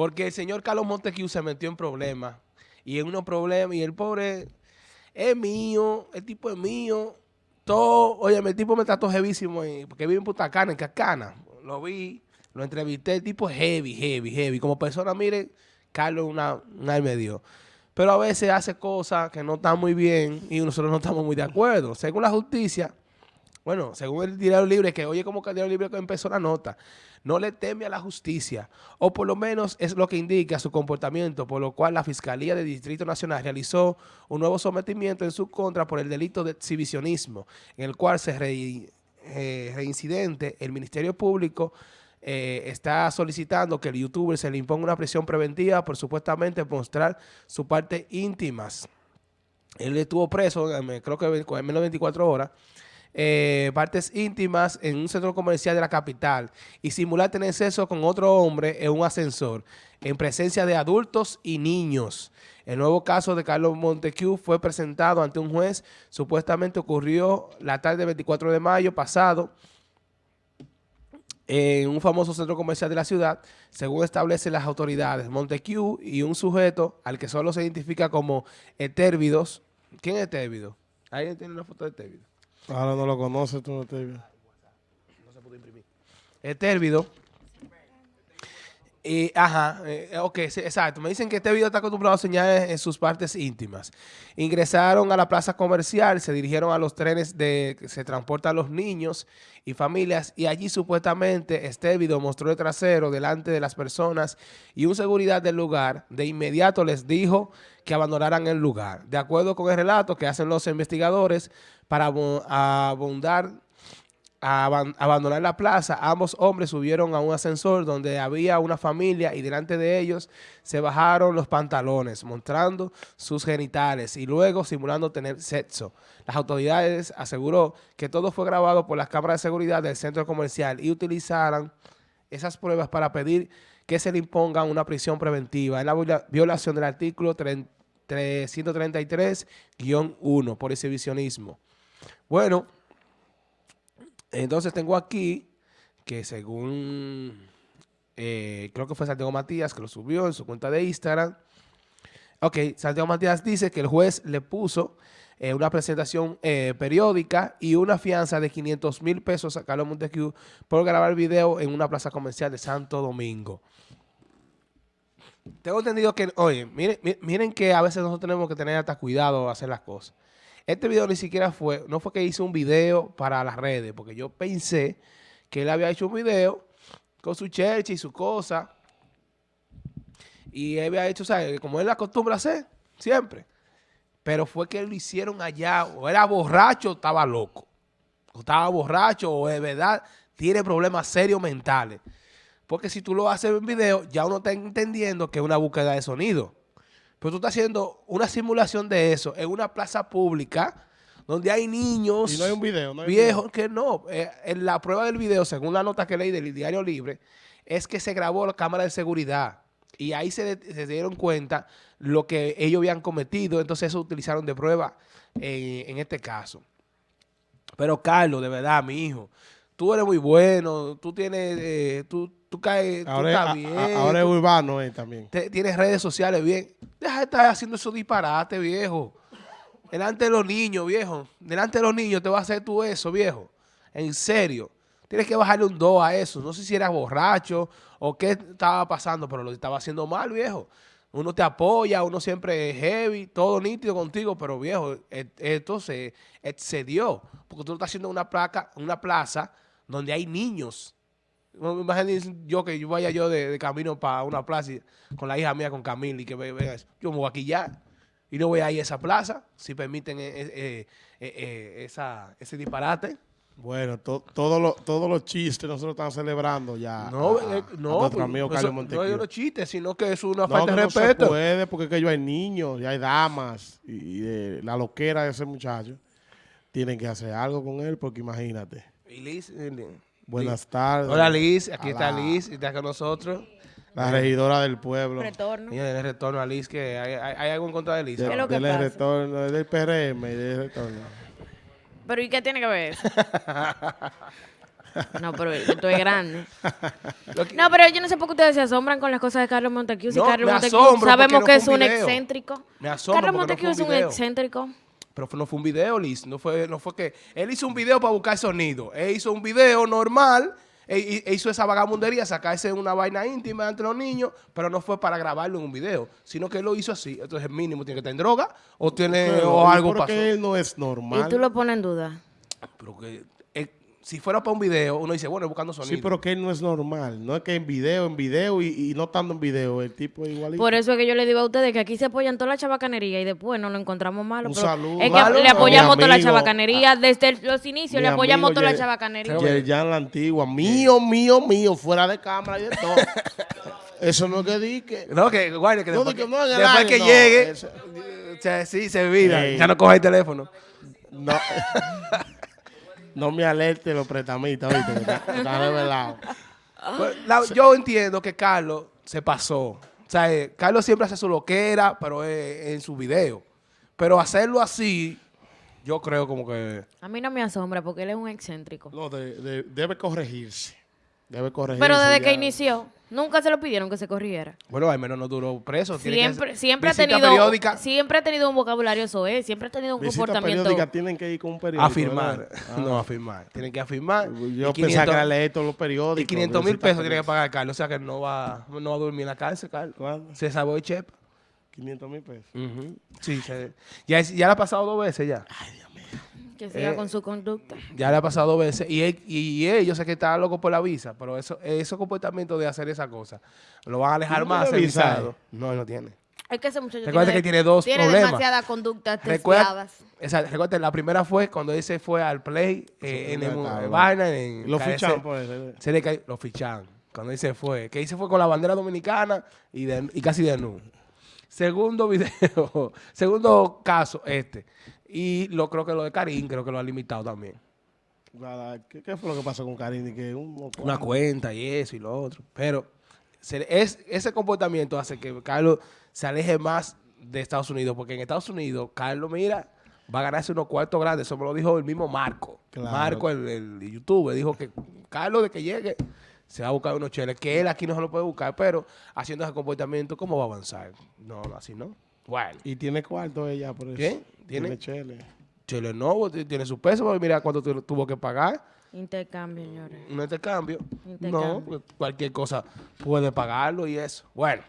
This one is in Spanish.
Porque el señor Carlos Montecu se metió en problemas. Y en unos problemas, y el pobre es mío, el tipo es mío. Todo, oye, el tipo me trató jevísimo, porque vive en Putacana, en Cascana. Lo vi, lo entrevisté, el tipo es heavy, heavy, heavy. Como persona, mire, Carlos una, una me dio. Pero a veces hace cosas que no están muy bien y nosotros no estamos muy de acuerdo. Según la justicia, bueno, según el diario libre, que oye como que el diario libre empezó la nota, no le teme a la justicia, o por lo menos es lo que indica su comportamiento, por lo cual la Fiscalía del Distrito Nacional realizó un nuevo sometimiento en su contra por el delito de exhibicionismo, en el cual se eh, reincidente el Ministerio Público eh, está solicitando que el youtuber se le imponga una prisión preventiva por supuestamente mostrar su parte íntimas. Él estuvo preso, creo que en menos de 24 horas, eh, partes íntimas en un centro comercial de la capital y simular tener sexo con otro hombre en un ascensor en presencia de adultos y niños. El nuevo caso de Carlos Montecu fue presentado ante un juez. Supuestamente ocurrió la tarde del 24 de mayo pasado en un famoso centro comercial de la ciudad, según establecen las autoridades. Montecu y un sujeto al que solo se identifica como Etérvidos. ¿Quién es Etérvido? ¿Alguien tiene una foto de Etérvido? Ahora no lo conoces tú, No se pudo imprimir. Etérvido. Y, ajá, eh, ok, exacto. Me dicen que este video está acostumbrado a señales en sus partes íntimas. Ingresaron a la plaza comercial, se dirigieron a los trenes de que se transportan los niños y familias y allí supuestamente este video mostró el trasero delante de las personas y un seguridad del lugar de inmediato les dijo que abandonaran el lugar. De acuerdo con el relato que hacen los investigadores, para abundar abandonar la plaza, ambos hombres subieron a un ascensor donde había una familia y delante de ellos se bajaron los pantalones, mostrando sus genitales y luego simulando tener sexo. Las autoridades aseguró que todo fue grabado por las cámaras de seguridad del centro comercial y utilizaron esas pruebas para pedir que se le imponga una prisión preventiva en la violación del artículo 333-1 por exhibicionismo. Bueno, entonces tengo aquí que según, eh, creo que fue Santiago Matías que lo subió en su cuenta de Instagram. Ok, Santiago Matías dice que el juez le puso eh, una presentación eh, periódica y una fianza de 500 mil pesos a Carlos Montesquieu por grabar video en una plaza comercial de Santo Domingo. Tengo entendido que, oye, miren, miren que a veces nosotros tenemos que tener hasta cuidado a hacer las cosas. Este video ni siquiera fue, no fue que hizo un video para las redes, porque yo pensé que él había hecho un video con su church y su cosa. Y él había hecho, ¿sabes? Como él acostumbra hacer, siempre. Pero fue que lo hicieron allá, o era borracho o estaba loco. O estaba borracho o de verdad tiene problemas serios mentales. Porque si tú lo haces en video, ya uno está entendiendo que es una búsqueda de sonido. Pero tú estás haciendo una simulación de eso en una plaza pública donde hay niños y no hay un video, no viejos que no. Eh, en la prueba del video, según la nota que leí del Diario Libre, es que se grabó la cámara de seguridad y ahí se, dieron cuenta lo que ellos habían cometido, entonces eso utilizaron de prueba en, este caso. Pero Carlos, de verdad, mi hijo, tú eres muy bueno, tú tienes, eh, tú, tú caes, ahora, tú estás bien. ahora es urbano eh, también. tienes redes sociales bien. Deja de estar haciendo esos disparates, viejo. Delante de los niños, viejo. Delante de los niños te vas a hacer tú eso, viejo. En serio. Tienes que bajarle un 2 a eso. No sé si eras borracho o qué estaba pasando, pero lo estaba haciendo mal, viejo. Uno te apoya, uno siempre es heavy, todo nítido contigo, pero viejo, e, esto se excedió. Porque tú estás haciendo una placa, una plaza donde hay niños. Imagínense yo que yo vaya yo de, camino para una plaza con la hija mía, con Camila, y que vea eso. Yo me voy a quillar y no voy a ir a esa plaza, si permiten eh, eh, eh, esa, ese disparate. Bueno, todos los chistes nosotros estamos celebrando ya. No, no, nuestro amigo Carlos No es los chistes, sino que es una falta de respeto. No se puede porque es que yo hay niños, y hay damas, y, la loquera de ese muchacho. Tienen que hacer algo con él porque imagínate. Y Liz, Buenas tardes. Hola Liz, aquí está Liz, está con nosotros. La regidora del pueblo. Retorno. Mira, el retorno a Liz, que hay, hay, algo en contra de Liz. ¿Qué es lo que pasa? retorno, del PRM y del retorno. Pero ¿y qué tiene que ver eso? No, pero esto es grande. No, pero yo no sé por qué ustedes se asombran con las cosas de Carlos Montecu. Si No, Carlos asombro sabemos que no es un video. excéntrico. Me asombro Carlos porque no es un excéntrico. Pero fue- no fue un video, Liz. No fue, no fue que... Él hizo un video para buscar sonido. Él hizo un video normal. E, y- e hizo esa vagabundería, sacarse una vaina íntima entre los niños, pero no fue para grabarlo en un video, sino que él lo hizo así. Entonces, mínimo, tiene que estar en droga o tiene Pero, o ¿y algo por pasó. qué él no es normal? Y tú lo pones en duda. Pero que si fuera para un video, uno dice, bueno, buscando sonido. Sí, pero que él no es normal. No es que en video, en video y, y no estando en video, el tipo es igualito. Por eso es que yo le digo a ustedes que aquí se apoyan toda la chabacanería y después nos lo encontramos malo. Un pero saludo. Es que Malo, le no. apoyamos Mi toda la amigo- chabacanería. Desde los inicios le apoyamos amigo toda la Ye- chabacanería. Yerjan la antigua, mío, mío, mío, fuera de cámara y de todo. Eso no es que di que... No, que guarde, que No, después, de que, no, en después que no, llegue, eso- o sea, sí, se olvida. Ey. Ya no coge el teléfono. No, no me alerte los pretamitas, ¿viste? Que Está, está revelado. Pues, la- yo entiendo que Carlos se pasó. O sea, eh, Carlos siempre hace su loquera, pero es en su video. Pero hacerlo así, yo creo como que... A mí no me asombra porque él es un excéntrico. No, de- de- debe corregirse. Debe corregirse. Pero desde que inició, nunca se lo pidieron que se corrigiera. Bueno, al menos no duró preso. Tiene que Siempre, ha visita tenido, periódica siempre ha tenido un vocabulario soez, siempre ha tenido un Visitas comportamiento. periódicas tienen que ir con un periódico. a firmar. ¿verdad? No, a firmar. Tienen que afirmar. Yo Y pensaba 500 que era leer todos los periódicos. Y 500 mil pesos tiene que pagar Carlos. O sea que no va, no va a dormir en la cárcel, Carlos. ¿Cuándo? Se salvó de chepa. 500 mil pesos. Sí, se- ya, es- ya le ha pasado dos veces ya. Que siga Eh, con su conducta. Ya le ha pasado dos veces. Y él, y él, yo sé que está loco por la visa, pero eso, esos comportamientos de hacer esa cosa lo van a alejar ¿No más visa, visado. No, él no tiene. Es que ese muchacho Recuerda tiene, que tiene dos tiene problemas. demasiadas conductas Recuerda, esa, recuerda, la primera fue cuando él se fue al play eh, en, el, en verdad. vaina, en Lo KS. fichan por eso. Se le cayó- lo fichan. Cuando él se fue. Que se fue con la bandera dominicana y, de- y casi de nu. Segundo video, segundo caso, este. Y lo creo que lo de Karim, creo que lo ha limitado también. ¿Qué, qué fue lo que pasó con Karini? Que un, Una cuenta y eso y lo otro. Pero se- es, ese comportamiento hace que Carlos se aleje más de Estados Unidos. Porque en Estados Unidos, Carlos, mira, va a ganarse unos cuartos grandes. Eso me lo dijo el mismo Marco. Claro. Marco, el, el youtuber, dijo que Carlos, de que llegue, se va a buscar unos cheles. Que él aquí no se lo puede buscar, pero haciendo ese comportamiento, ¿cómo va a avanzar? No, así no. Bueno, Y tiene cuarto ella por eso. ¿Qué? Tiene, ¿Tiene? chele. Chele t- tiene su peso, porque mira cuánto tu- tuvo que pagar. Intercambio, señores. un intercambio. Intercambio. No, porque cualquier cosa puede pagarlo y eso. Bueno.